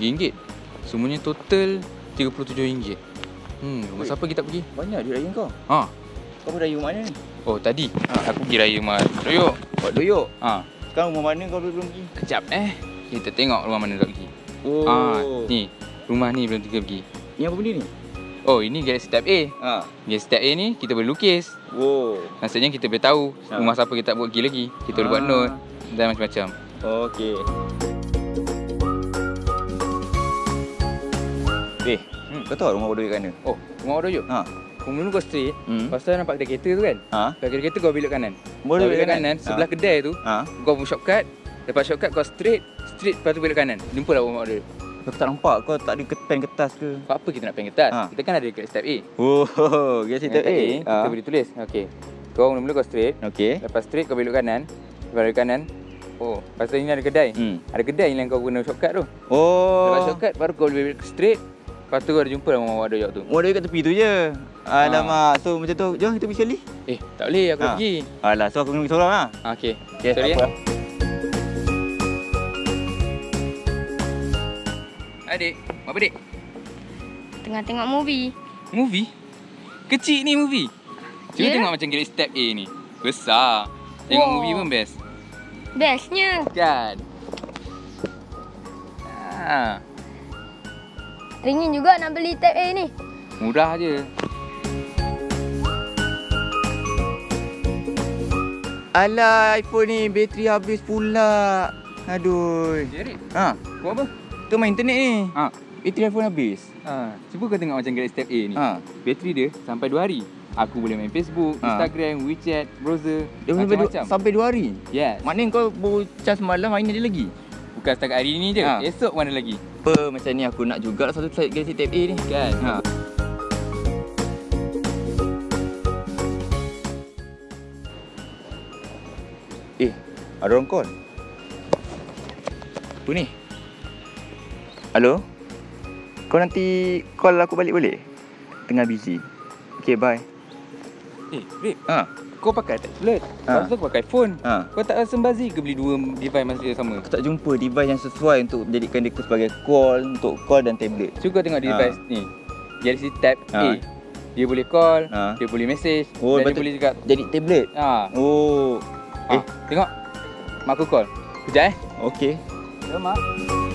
RM3 Semuanya total RM37 Hmm, rumah siapa kita pergi? Banyak duit raya kau. Ha. Kau beraya rumah mana ni? Oh, tadi Ha. aku pergi raya rumah Doyok. Buat doyok. Ha. Sekarang rumah mana kau belum pergi? Kejap eh. Kita tengok rumah mana nak pergi. Oh. Ha, ni. Rumah ni belum kita pergi. Ni apa benda ni? Oh, ini Galaxy Tab A. Ha. Galaxy Tab A ni kita boleh lukis. Wow. Maksudnya kita boleh tahu Ha. rumah siapa kita buat pergi lagi. Kita boleh buat Ah. note dan macam-macam. Okey. Eh, Hmm. kau tahu rumah doyok kat mana? Oh, rumah Doyok. Ha. Kau mula kau straight. Hmm. Lepas tu nampak kedai kereta tu kan? Ha. Kedai kereta kau belok kanan. Boleh belok kanan. Sebelah kedai tu, Ha. kau pun shortcut. Lepas shortcut kau straight. Straight lepas tu belok kanan. Jumpalah rumah orang Doyok. Kau tak nampak kau tak ada pen kertas ke? Apa apa kita nak pen kertas? Ha. Kita kan ada kat step A. Oh, Dengan kita tab A. kita boleh tulis. Okey. Kau mula-mula kau straight. Okey. Lepas straight kau belok kanan. Lepas belok kanan. Oh, lepas tu ni ada kedai. Hmm. Ada kedai yang kau guna shortcut tu. Oh. Lepas shortcut baru kau boleh belok straight. Lepas tu ada jumpa lah rumah Wak Doyok tu. Rumah doyok kat tepi tu je. Alamak. So macam tu, jom kita pergi sekali. Eh, tak boleh aku Ha. pergi. Alah, so aku kena pergi seorang lah. Ha, Okey. Okay, Sorry ya. apa. Adik, buat apa dik? Tengah tengok movie. Movie? Kecil ni movie. Cuba Ya? tengok macam Galaxy Tab A ni. Besar. Tengok Wow. movie pun best. Bestnya. Kan? Ha, Ringin juga nak beli tab A ni. murah je. Alah, iPhone ni bateri habis pula. Aduh. Jadi, Ha, buat apa? tu main internet ni. Ha. Bateri iPhone habis. Ha, cuba kau tengok macam Galaxy Tab A ni. Ha. Bateri dia sampai 2 hari. Aku boleh main Facebook, Ha. Instagram, WeChat, browser, Dia sampai, du- macam-macam. sampai 2 hari. Yes. Maknanya kau baru charge malam hari ni ada lagi. Bukan setakat hari ni je. Ha. Esok mana lagi? Apa macam ni aku nak juga satu slide Galaxy Tab A ni. Kan? Ha. Eh, ada orang call. Apa ni? Halo? Kau nanti call aku balik boleh? Tengah busy. Okay, bye. Eh, babe, Ha. Kau pakai tablet. Ha. Lepas tu kau pakai phone. Ha. Kau tak rasa bazir ke beli dua device masa yang sama? Aku tak jumpa device yang sesuai untuk jadikan dia sebagai call, untuk call dan tablet. Cuba kau tengok device ni. Galaxy Tab Ha. A. Dia boleh call, Ha. dia boleh message, Oh, dan dia boleh juga Jadi tablet. ha. Oh. Eh, tengok. Mak aku call. Kejap eh. Okey. Ya, Mak.